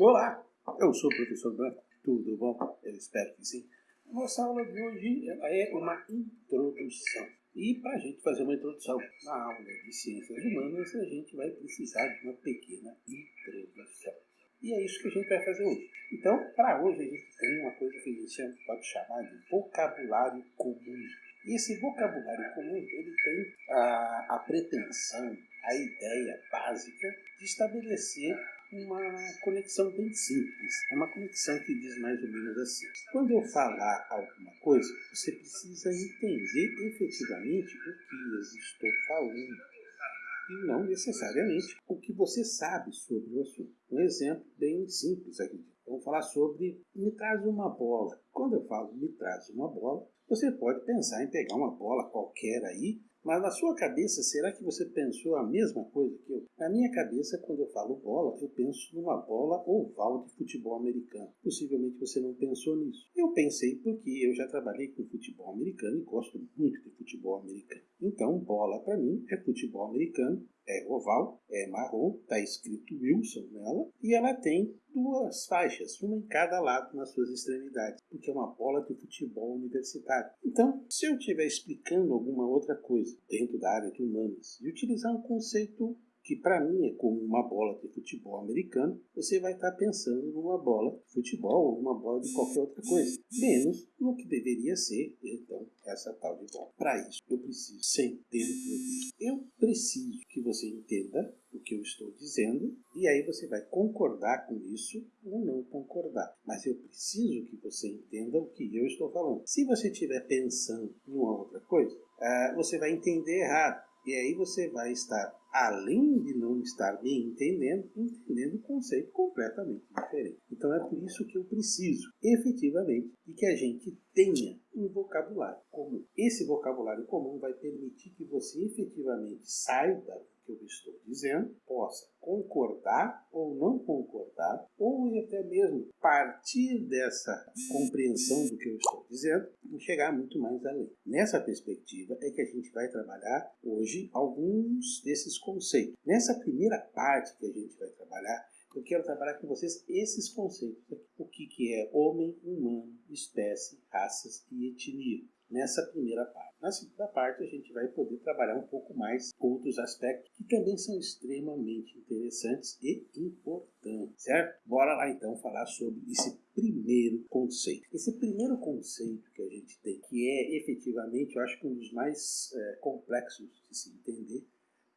Olá, eu sou o professor Branco, tudo bom? Eu espero que sim. A nossa aula de hoje é uma introdução. E para a gente fazer uma introdução na aula de Ciências Humanas, a gente vai precisar de uma pequena introdução. E é isso que a gente vai fazer hoje. Então, para hoje, a gente tem uma coisa que a gente pode chamar de vocabulário comum. E esse vocabulário comum, ele tem a, a pretensão, a ideia básica de estabelecer uma conexão bem simples. É uma conexão que diz mais ou menos assim. Quando eu falar alguma coisa, você precisa entender efetivamente o que eu estou falando e não necessariamente o que você sabe sobre o assunto. Um exemplo bem simples aqui. Vamos falar sobre me traz uma bola. Quando eu falo me traz uma bola, você pode pensar em pegar uma bola qualquer aí mas na sua cabeça, será que você pensou a mesma coisa que eu? Na minha cabeça, quando eu falo bola, eu penso numa bola oval de futebol americano. Possivelmente você não pensou nisso. Eu pensei porque eu já trabalhei com futebol americano e gosto muito de futebol americano. Então, bola para mim é futebol americano, é oval, é marrom, está escrito Wilson nela e ela tem duas faixas, uma em cada lado nas suas extremidades, porque é uma bola de futebol universitário. Então, se eu estiver explicando alguma outra coisa dentro da área de humanas e utilizar um conceito que para mim é como uma bola de futebol americano, você vai estar tá pensando numa bola de futebol ou uma bola de qualquer outra coisa, menos no que deveria ser, então, essa tal de bola. Para isso, eu preciso dentro Eu preciso que você entenda o que eu estou dizendo e aí você vai concordar com isso ou não concordar. Mas eu preciso que você entenda o que eu estou falando. Se você estiver pensando em uma outra coisa, uh, você vai entender errado. E aí você vai estar além de não estar me entendendo, entendendo o conceito completamente diferente. Então é por isso que eu preciso, efetivamente, de que a gente tenha um vocabulário comum. Esse vocabulário comum vai permitir que você efetivamente saiba que eu estou dizendo, possa concordar ou não concordar, ou até mesmo partir dessa compreensão do que eu estou dizendo e chegar muito mais além. Nessa perspectiva é que a gente vai trabalhar hoje alguns desses conceitos. Nessa primeira parte que a gente vai trabalhar, eu quero trabalhar com vocês esses conceitos. O que, que é homem, humano, espécie, raças e etnia nessa primeira parte. Na segunda parte, a gente vai poder trabalhar um pouco mais outros aspectos que também são extremamente interessantes e importantes, certo? Bora lá então falar sobre esse primeiro conceito. Esse primeiro conceito que a gente tem, que é efetivamente, eu acho que um dos mais é, complexos de se entender,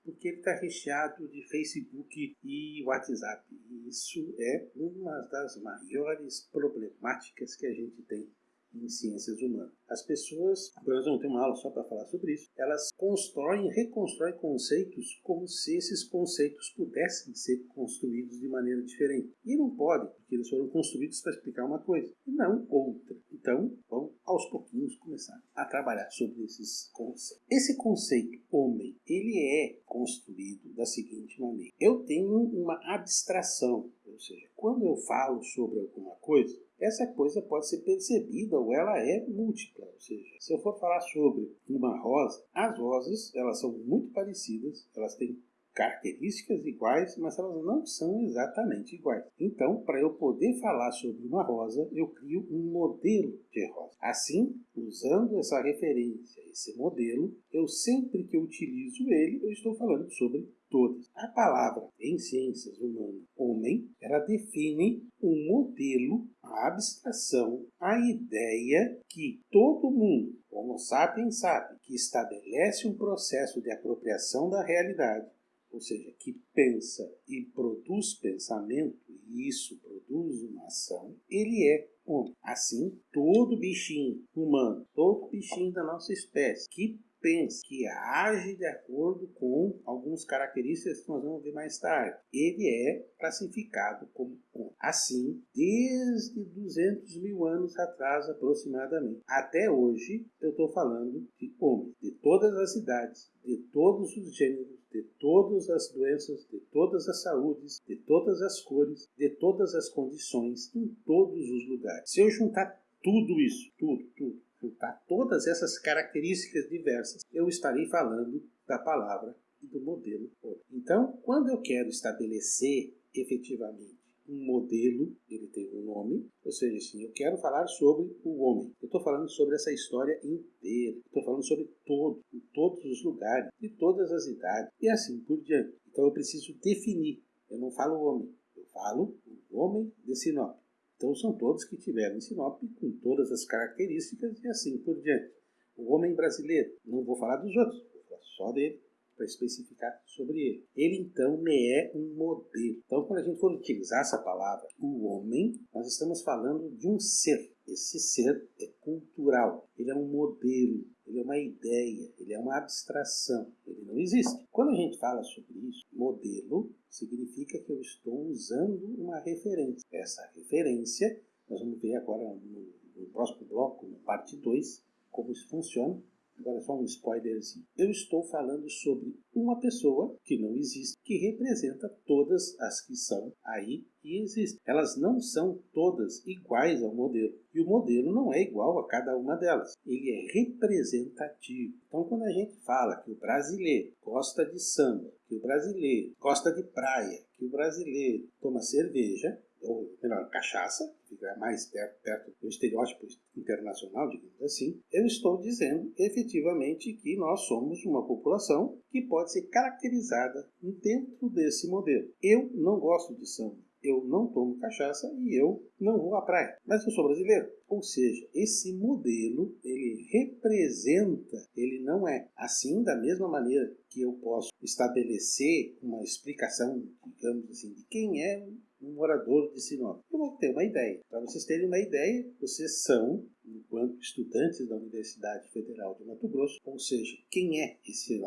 porque ele está recheado de Facebook e WhatsApp. E isso é uma das maiores problemáticas que a gente tem em ciências humanas. As pessoas, nós vamos ter uma aula só para falar sobre isso, elas constroem reconstroem conceitos como se esses conceitos pudessem ser construídos de maneira diferente. E não podem, porque eles foram construídos para explicar uma coisa e não outra. Então, vamos aos pouquinhos começar a trabalhar sobre esses conceitos. Esse conceito homem, ele é construído da seguinte maneira. Eu tenho uma abstração, ou seja, quando eu falo sobre alguma coisa, essa coisa pode ser percebida ou ela é múltipla, ou seja, se eu for falar sobre uma rosa, as rosas elas são muito parecidas, elas têm características iguais, mas elas não são exatamente iguais. Então, para eu poder falar sobre uma rosa, eu crio um modelo de rosa. Assim, usando essa referência, esse modelo, eu sempre que eu utilizo ele, eu estou falando sobre todas. A palavra em ciências humanas, homem, ela define um modelo, a abstração, a ideia que todo mundo, Homo sapiens sabe, que estabelece um processo de apropriação da realidade, ou seja, que pensa e produz pensamento, e isso produz uma ação, ele é homem. Assim, todo bichinho humano, todo bichinho da nossa espécie que pensa, que age de acordo com algumas características que nós vamos ver mais tarde. Ele é classificado como homem. Assim, desde 200 mil anos atrás aproximadamente, até hoje, eu estou falando de homem, de todas as idades, de todos os gêneros, de todas as doenças, de todas as saúdes, de todas as cores, de todas as condições, em todos os lugares. Se eu juntar tudo isso, tudo, tudo, juntar todas essas características diversas, eu estarei falando da palavra e do modelo. Então, quando eu quero estabelecer efetivamente um modelo, ele tem um nome, ou seja, assim, eu quero falar sobre o homem. Eu estou falando sobre essa história inteira. Estou falando sobre todo, em todos os lugares, de todas as idades, e assim por diante. Então eu preciso definir. Eu não falo homem, eu falo o homem de Sinop. Então são todos que tiveram em Sinop com todas as características e assim por diante. O homem brasileiro, não vou falar dos outros, vou falar só dele para especificar sobre ele. Ele então me é um modelo. Então, quando a gente for utilizar essa palavra, o homem, nós estamos falando de um ser. Esse ser é cultural, ele é um modelo, ele é uma ideia, ele é uma abstração, ele não existe. Quando a gente fala sobre isso, modelo significa que eu estou usando uma referência. Essa referência, nós vamos ver agora no, no próximo bloco, na parte 2, como isso funciona. Agora só um spoilerzinho. Eu estou falando sobre uma pessoa que não existe, que representa todas as que são aí e existem. Elas não são todas iguais ao modelo. E o modelo não é igual a cada uma delas. Ele é representativo. Então quando a gente fala que o brasileiro gosta de samba, que o brasileiro gosta de praia, que o brasileiro toma cerveja, ou melhor, cachaça, fica mais perto, perto do estereótipo internacional, digamos assim, eu estou dizendo efetivamente que nós somos uma população que pode ser caracterizada dentro desse modelo. Eu não gosto de samba, eu não tomo cachaça e eu não vou à praia, mas eu sou brasileiro. Ou seja, esse modelo, ele representa, ele não é assim da mesma maneira que eu posso estabelecer uma explicação, digamos assim, de quem é um morador de Sinop. Eu vou ter uma ideia. Para vocês terem uma ideia, vocês são, enquanto estudantes da Universidade Federal de Mato Grosso, ou seja, quem é esse,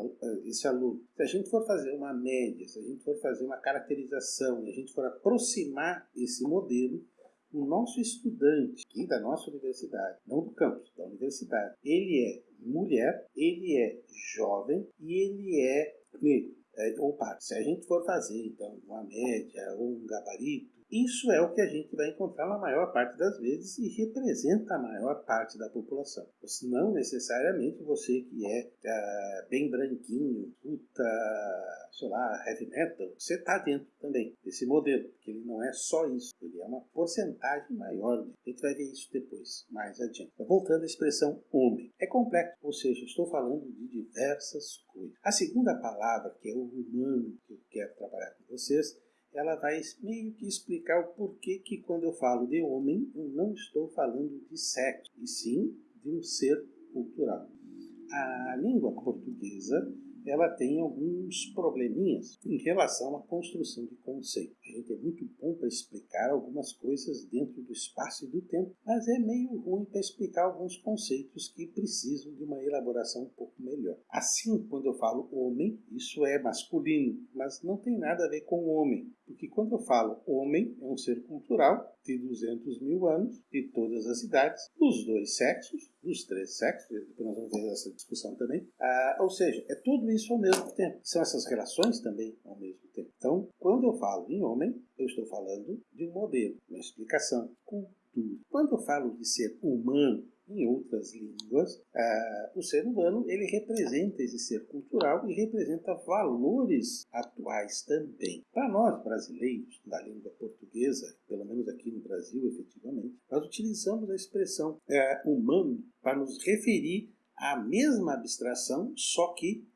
esse aluno? Se a gente for fazer uma média, se a gente for fazer uma caracterização e a gente for aproximar esse modelo, o nosso estudante aqui da nossa universidade, não do campus, da universidade, ele é mulher, ele é jovem e ele é negro é, ou parte. Se a gente for fazer, então, uma média ou um gabarito, isso é o que a gente vai encontrar na maior parte das vezes e representa a maior parte da população. Não necessariamente você que é, é bem branquinho, puta, sei lá, heavy metal, você está dentro também desse modelo, porque ele não é só isso, ele é uma porcentagem maior. A gente vai ver isso depois, mais adiante. Voltando à expressão homem, é complexo, ou seja, estou falando de diversas coisas. A segunda palavra, que é o humano, que eu quero trabalhar com vocês, ela vai meio que explicar o porquê que quando eu falo de homem, eu não estou falando de sexo, e sim de um ser cultural. A língua portuguesa ela tem alguns probleminhas em relação à construção de conceito. A gente é muito bom para explicar algumas coisas dentro do espaço e do tempo, mas é meio ruim para explicar alguns conceitos que precisam de uma elaboração um pouco melhor. Assim, quando eu falo homem, isso é masculino, mas não tem nada a ver com homem, porque quando eu falo homem, é um ser cultural de 200 mil anos, de todas as idades, dos dois sexos, dos três sexos, depois nós vamos ver essa discussão também. Ah, ou seja, é tudo isso ao mesmo tempo. São essas relações também ao mesmo tempo. Então, quando eu falo em homem, eu estou falando de um modelo, uma explicação, cultura. Quando eu falo de ser humano, em outras línguas, ah, o ser humano ele representa esse ser cultural e representa valores atuais também. Para nós brasileiros da língua portuguesa, pelo menos aqui no Brasil, efetivamente, nós utilizamos a expressão ah, humano para nos referir à mesma abstração, só que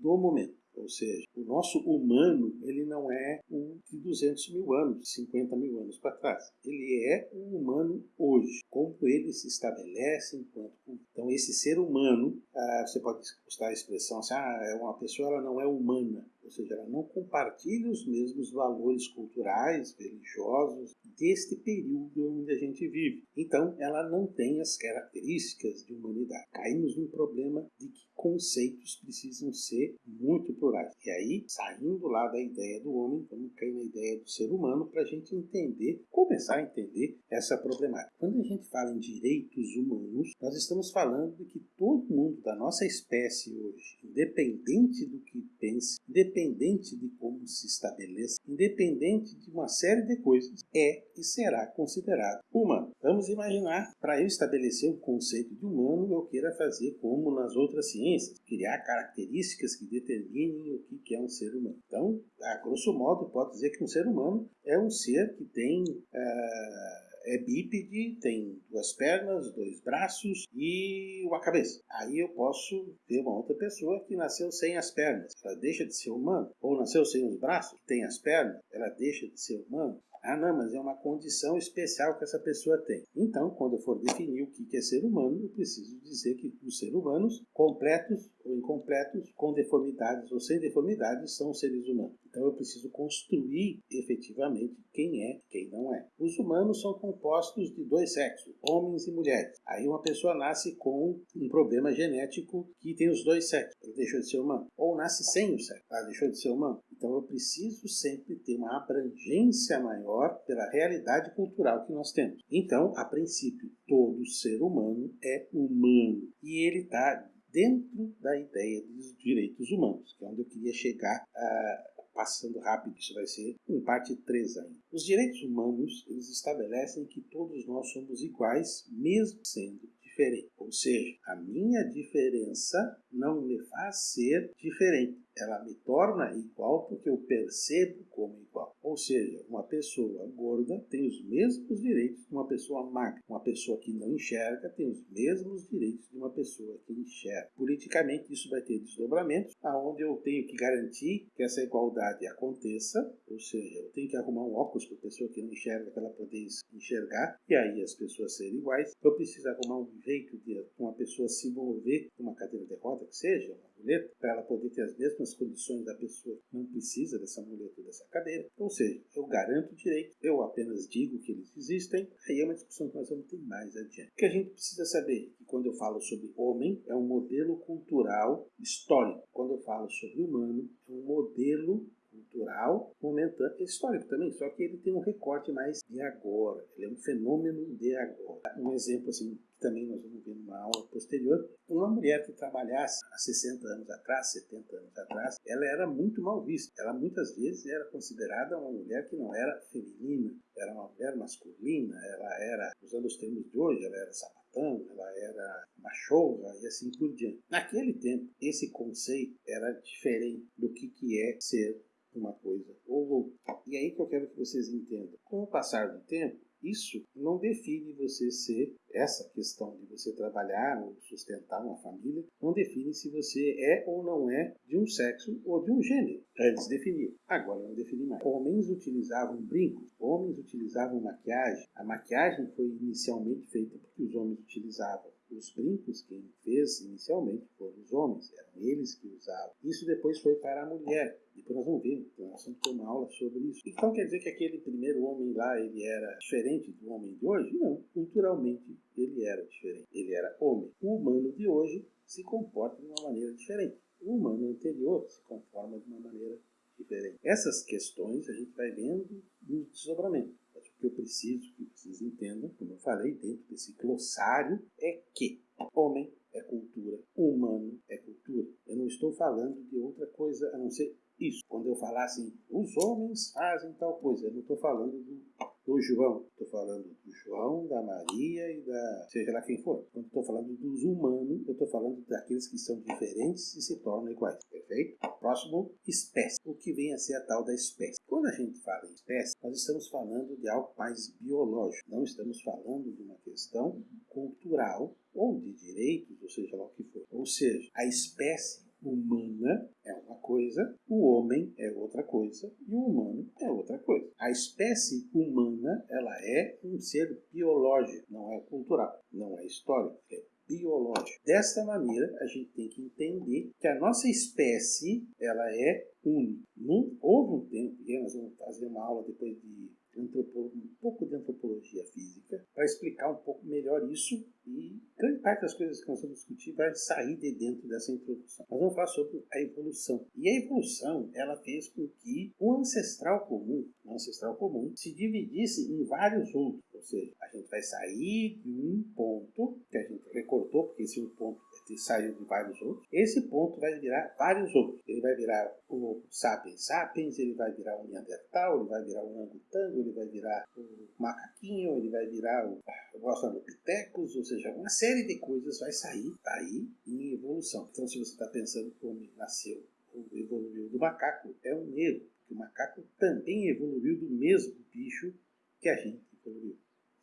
do momento. Ou seja, o nosso humano ele não é um de 200 mil anos, 50 mil anos para trás. Ele é o humano hoje, como ele se estabelece enquanto. Então, esse ser humano, ah, você pode usar a expressão assim, ah, é uma pessoa ela não é humana ou seja, ela não compartilha os mesmos valores culturais, religiosos deste período onde a gente vive. Então, ela não tem as características de humanidade. Caímos num problema de que conceitos precisam ser muito plurais. E aí, saindo lá da ideia do homem, vamos cair na ideia do ser humano para a gente entender, começar a entender essa problemática. Quando a gente fala em direitos humanos, nós estamos falando de que todo mundo da nossa espécie hoje, independente do que pense, independente de como se estabeleça, independente de uma série de coisas, é e será considerado humano. Vamos imaginar, para eu estabelecer o conceito de humano, eu queira fazer como nas outras ciências, criar características que determinem o que é um ser humano. Então, a grosso modo, pode dizer que um ser humano é um ser que tem. Uh, é bípede, tem duas pernas, dois braços e uma cabeça. Aí eu posso ver uma outra pessoa que nasceu sem as pernas, ela deixa de ser humano. Ou nasceu sem os braços, tem as pernas, ela deixa de ser humano. Ah, não, mas é uma condição especial que essa pessoa tem. Então, quando eu for definir o que é ser humano, eu preciso dizer que os seres humanos, completos ou incompletos, com deformidades ou sem deformidades, são seres humanos. Então, eu preciso construir efetivamente quem é e quem não é. Os humanos são compostos de dois sexos, homens e mulheres. Aí uma pessoa nasce com um problema genético que tem os dois sexos, ele deixou de ser humano. Ou nasce sem o sexo, ela deixou de ser humano. Então eu preciso sempre ter uma abrangência maior pela realidade cultural que nós temos. Então, a princípio, todo ser humano é humano e ele está dentro da ideia dos direitos humanos, que é onde eu queria chegar. Uh, passando rápido, isso vai ser em parte 3 ainda. Os direitos humanos, eles estabelecem que todos nós somos iguais, mesmo sendo diferentes. Ou seja, a minha diferença não me faz ser diferente ela me torna igual porque eu percebo como igual. Ou seja, uma pessoa gorda tem os mesmos direitos de uma pessoa magra. Uma pessoa que não enxerga tem os mesmos direitos de uma pessoa que enxerga. Politicamente, isso vai ter desdobramentos, aonde eu tenho que garantir que essa igualdade aconteça, ou seja, eu tenho que arrumar um óculos para a pessoa que não enxerga para ela poder enxergar, e aí as pessoas serem iguais. Eu preciso arrumar um jeito de uma pessoa se mover uma cadeira de roda, que seja, uma muleta, para ela poder ter as mesmas condições da pessoa que não precisa dessa muleta ou dessa cadeira. Ou seja, eu garanto direito, eu apenas digo que eles existem, aí é uma discussão que nós vamos ter mais adiante. O que a gente precisa saber que quando eu falo sobre homem, é um modelo cultural histórico. Quando eu falo sobre humano, é um modelo cultural momentâneo, histórico também, só que ele tem um recorte mais de agora, ele é um fenômeno de agora. Um exemplo assim, que também nós vamos ver numa aula posterior, uma mulher que trabalhasse há 60 anos atrás, 70 anos atrás, ela era muito mal vista. Ela muitas vezes era considerada uma mulher que não era feminina, era uma mulher masculina, ela era, usando os termos de hoje, ela era sapatão, ela era machorra e assim por diante. Naquele tempo, esse conceito era diferente do que, que é ser uma coisa ou. E aí que eu quero que vocês entendam. Com o passar do tempo, isso não define você ser essa questão de você trabalhar ou sustentar uma família, não define se você é ou não é de um sexo ou de um gênero. Antes definia, agora não define mais. Homens utilizavam brincos, homens utilizavam maquiagem. A maquiagem foi inicialmente feita porque os homens utilizavam os brincos quem fez inicialmente foram os homens, eram eles que usavam. Isso depois foi para a mulher. Depois nós vamos ver, nós vamos ter uma aula sobre isso. Então quer dizer que aquele primeiro homem lá, ele era diferente do homem de hoje? Não, culturalmente ele era diferente. Ele era homem. O humano de hoje se comporta de uma maneira diferente. O humano anterior se conforma de uma maneira diferente. Essas questões a gente vai vendo no desdobramento que eu preciso que vocês entendam, como eu falei dentro desse glossário, é que homem é cultura, humano é cultura. Eu não estou falando de outra coisa a não ser isso. Quando eu falar assim, os homens fazem tal coisa, eu não estou falando do do João. Estou falando do João, da Maria e da. seja lá quem for. Quando estou falando dos humanos, eu estou falando daqueles que são diferentes e se tornam iguais. Perfeito? Próximo, espécie. O que vem a ser a tal da espécie. Quando a gente fala em espécie, nós estamos falando de algo mais biológico. Não estamos falando de uma questão cultural ou de direitos, ou seja lá o que for. Ou seja, a espécie humana é uma coisa, o homem é outra coisa e o humano é outra coisa. A espécie humana, ela é um ser biológico, não é cultural, não é histórico, é biológico. Desta maneira, a gente tem que entender que a nossa espécie, ela é única. houve um tempo, nós vamos fazer uma aula depois de um pouco de antropologia física, para explicar um pouco melhor isso e grande parte das coisas que nós vamos discutir vai sair de dentro dessa introdução. Nós vamos falar sobre a evolução. E a evolução, ela fez com que o ancestral comum, o ancestral comum, se dividisse em vários outros. Ou seja, a gente vai sair de um ponto que a gente recortou, porque esse um ponto saiu de vários outros. Esse ponto vai virar vários outros. Ele vai virar o sapiens sapiens, ele vai virar o neandertal, ele vai virar o orangotango, ele vai virar o macaquinho, ele vai virar o, o australopithecus, ou seja, uma série de coisas vai sair daí em evolução. Então, se você está pensando que o homem nasceu ou evoluiu do macaco, é um erro. que o macaco também evoluiu do mesmo bicho que a gente.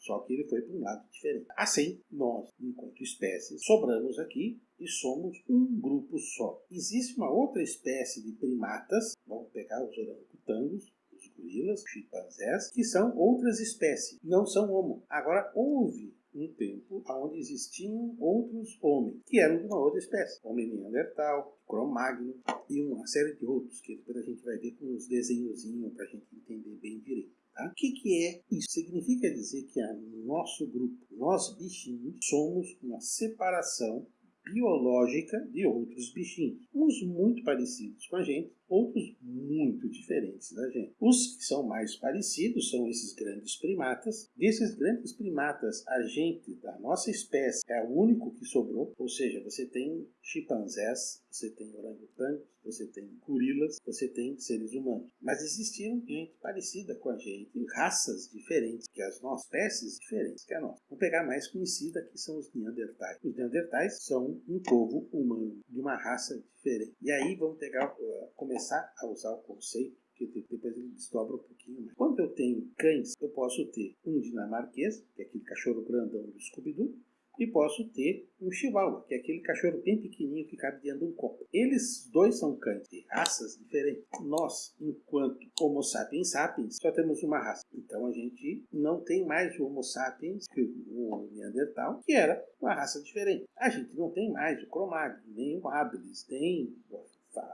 Só que ele foi para um lado diferente. Assim, nós, enquanto espécie, sobramos aqui e somos um grupo só. Existe uma outra espécie de primatas, vamos pegar os orangotangos, os gorilas, chimpanzés, que são outras espécies, não são homo. Agora, houve um tempo onde existiam outros homens, que eram de uma outra espécie. Homem Neandertal, Cro-Magnon e uma série de outros, que depois a gente vai ver com uns desenhozinhos para a gente entender bem direito. Tá? O que, que é isso? Significa dizer que no nosso grupo, nós bichinhos, somos uma separação biológica de outros bichinhos, uns muito parecidos com a gente, outros muito diferentes da gente. Os que são mais parecidos são esses grandes primatas. Desses grandes primatas, a gente da nossa espécie é o único que sobrou, ou seja, você tem chimpanzés, você tem orangotangos, você tem gorilas, você tem seres humanos. Mas existiram gente parecida com a gente, raças diferentes que as nossas, espécies diferentes que a nossa. Vamos pegar a mais conhecida que são os neandertais. Os neandertais são um povo humano de uma raça diferente. E aí vamos pegar, uh, começar a usar o conceito que depois ele desdobra um pouquinho mais. Quando eu tenho cães, eu posso ter um dinamarquês, que é aquele cachorro grandão do Scooby-Doo, e posso ter um chihuahua, que é aquele cachorro bem pequenininho que cabe dentro de um copo. Eles dois são cães de raças diferentes. Nós, enquanto Homo sapiens sapiens, só temos uma raça. Então a gente não tem mais o Homo sapiens, que o Neandertal, que era uma raça diferente. A gente não tem mais o Cro-Magnon, nem o habilis, nem o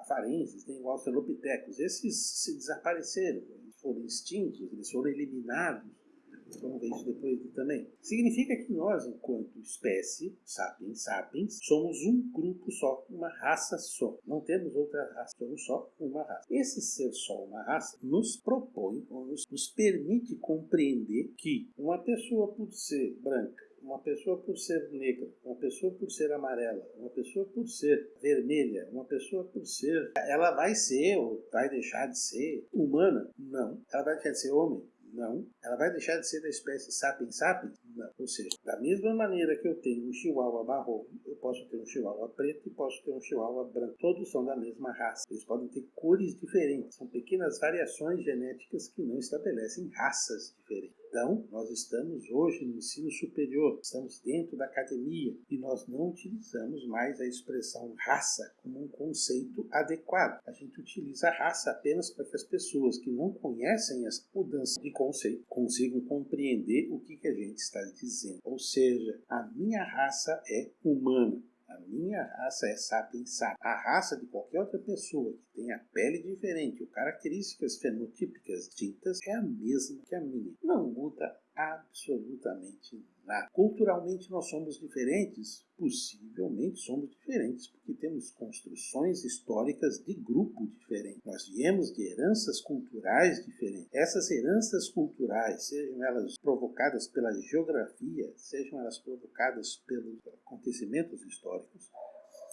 farenses, nem o Australopithecus. Esses se desapareceram, eles foram extintos, eles foram eliminados Vamos ver isso depois também. Significa que nós, enquanto espécie, sapiens sapiens, somos um grupo só, uma raça só. Não temos outra raça, somos só uma raça. Esse ser só uma raça nos propõe, ou nos, nos permite compreender que uma pessoa, por ser branca, uma pessoa por ser negra, uma pessoa por ser amarela, uma pessoa por ser vermelha, uma pessoa por ser. Ela vai ser ou vai deixar de ser humana? Não. Ela vai deixar de ser homem? Não. Ela vai deixar de ser da espécie sapiens sapiens? Não. Ou seja, da mesma maneira que eu tenho um chihuahua marrom, eu posso ter um chihuahua preto e posso ter um chihuahua branco. Todos são da mesma raça. Eles podem ter cores diferentes. São pequenas variações genéticas que não estabelecem raças diferentes. Então, nós estamos hoje no ensino superior, estamos dentro da academia e nós não utilizamos mais a expressão raça como um conceito adequado. A gente utiliza raça apenas para que as pessoas que não conhecem as mudanças de conceito consigam compreender o que, que a gente está dizendo. Ou seja, a minha raça é humana. A minha raça é sapiens. A raça de qualquer outra pessoa que tenha pele diferente ou características fenotípicas distintas é a mesma que a minha. Não muda absolutamente nada. Culturalmente nós somos diferentes? Possivelmente somos diferentes, porque temos construções históricas de grupo diferente. Nós viemos de heranças culturais diferentes. Essas heranças culturais, sejam elas provocadas pela geografia, sejam elas provocadas pelos acontecimentos históricos,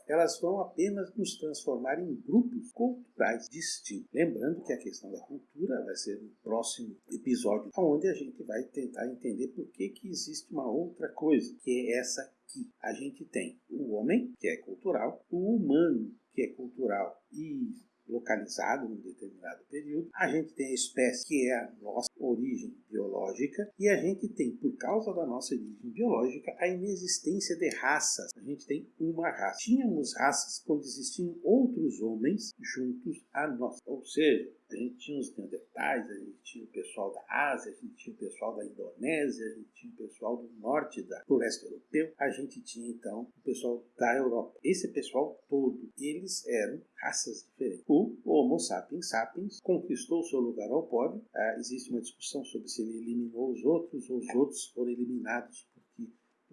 elas vão apenas nos transformar em grupos culturais distintos. Lembrando que a questão da cultura vai ser no próximo episódio, onde a gente vai tentar entender por que, que existe uma outra coisa, que é essa que a gente tem o homem, que é cultural, o humano, que é cultural e localizado num determinado período, a gente tem a espécie que é a nossa origem biológica e a gente tem, por causa da nossa origem biológica, a inexistência de raças. A gente tem uma raça. Tínhamos raças quando existiam outros homens juntos a nós. Ou seja, a gente tinha os neandertais, a gente tinha o pessoal da Ásia, a gente tinha o pessoal da Indonésia, a gente tinha o pessoal do norte da, do leste europeu, a gente tinha então o pessoal da Europa. Esse pessoal todo, eles eram raças diferentes. O Homo sapiens sapiens conquistou seu lugar ao pódio. Ah, existe uma discussão sobre se ele eliminou os outros ou os outros foram eliminados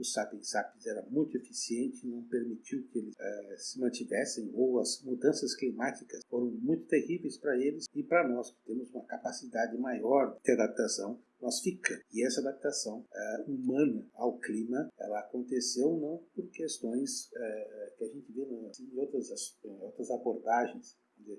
o Sapiens Sapiens era muito eficiente e não permitiu que eles uh, se mantivessem, ou as mudanças climáticas foram muito terríveis para eles e para nós, que temos uma capacidade maior de adaptação, nós ficamos. E essa adaptação uh, humana ao clima, ela aconteceu não por questões uh, que a gente vê em, outras, em outras abordagens,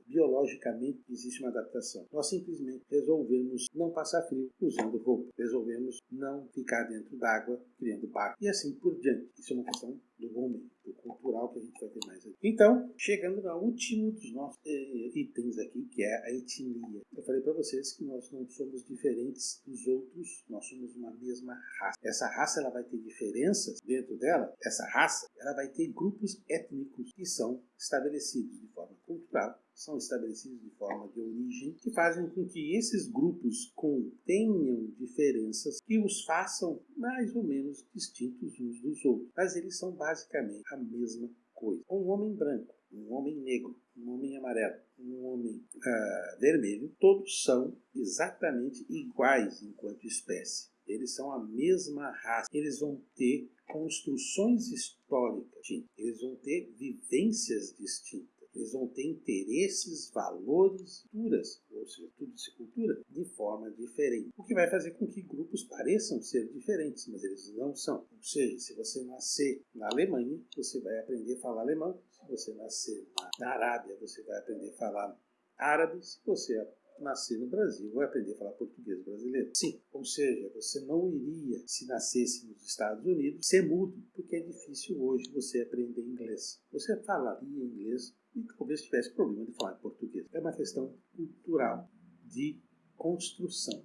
Biologicamente existe uma adaptação. Nós simplesmente resolvemos não passar frio usando roupa. Resolvemos não ficar dentro d'água criando barco. E assim por diante. Isso é uma questão do homem, cultural que a gente vai ter mais aqui. Então, chegando no último dos nossos eh, itens aqui, que é a etnia. Eu falei para vocês que nós não somos diferentes dos outros, nós somos uma mesma raça. Essa raça ela vai ter diferenças dentro dela. Essa raça ela vai ter grupos étnicos que são estabelecidos de forma cultural são estabelecidos de forma de origem, que fazem com que esses grupos contenham diferenças que os façam mais ou menos distintos uns dos outros. Mas eles são basicamente a mesma coisa. Um homem branco, um homem negro, um homem amarelo, um homem uh, vermelho, todos são exatamente iguais enquanto espécie. Eles são a mesma raça. Eles vão ter construções históricas, eles vão ter vivências distintas eles vão ter interesses, valores, culturas, ou seja, tudo de cultura, de forma diferente. O que vai fazer com que grupos pareçam ser diferentes, mas eles não são. Ou seja, se você nascer na Alemanha, você vai aprender a falar alemão. Se você nascer na Arábia, você vai aprender a falar árabe. Se você nascer no Brasil, vai aprender a falar português brasileiro. Sim, ou seja, você não iria, se nascesse nos Estados Unidos, ser mudo, porque é difícil hoje você aprender inglês. Você falaria inglês e talvez tivesse problema de falar português. É uma questão cultural, de construção.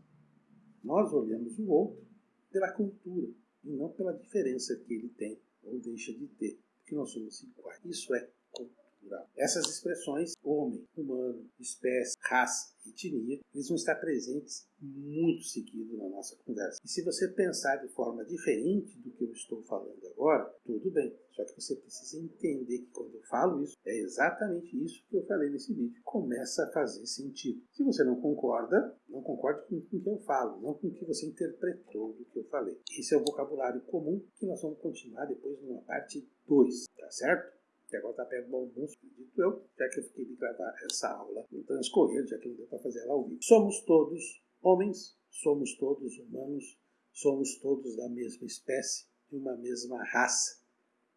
Nós olhamos o outro pela cultura e não pela diferença que ele tem ou deixa de ter, porque nós somos iguais. Isso é cultural. Essas expressões, homem, humano, espécie, raça, etnia, eles vão estar presentes muito seguido na nossa conversa. E se você pensar de forma diferente do que eu estou falando agora, tudo bem. Só que você precisa entender que quando eu falo isso, é exatamente isso que eu falei nesse vídeo. Começa a fazer sentido. Se você não concorda, não concorde com o que eu falo, não com o que você interpretou do que eu falei. Esse é o vocabulário comum que nós vamos continuar depois numa parte 2, tá certo? Que agora está perto do almoço, acredito eu, já que eu fiquei de gravar essa aula no transcorrer, já que não deu para fazer ela ao vivo. Somos todos homens, somos todos humanos, somos todos da mesma espécie, de uma mesma raça,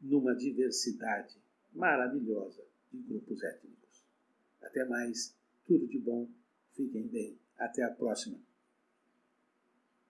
numa diversidade maravilhosa de grupos étnicos. Até mais, tudo de bom, fiquem bem, até a próxima.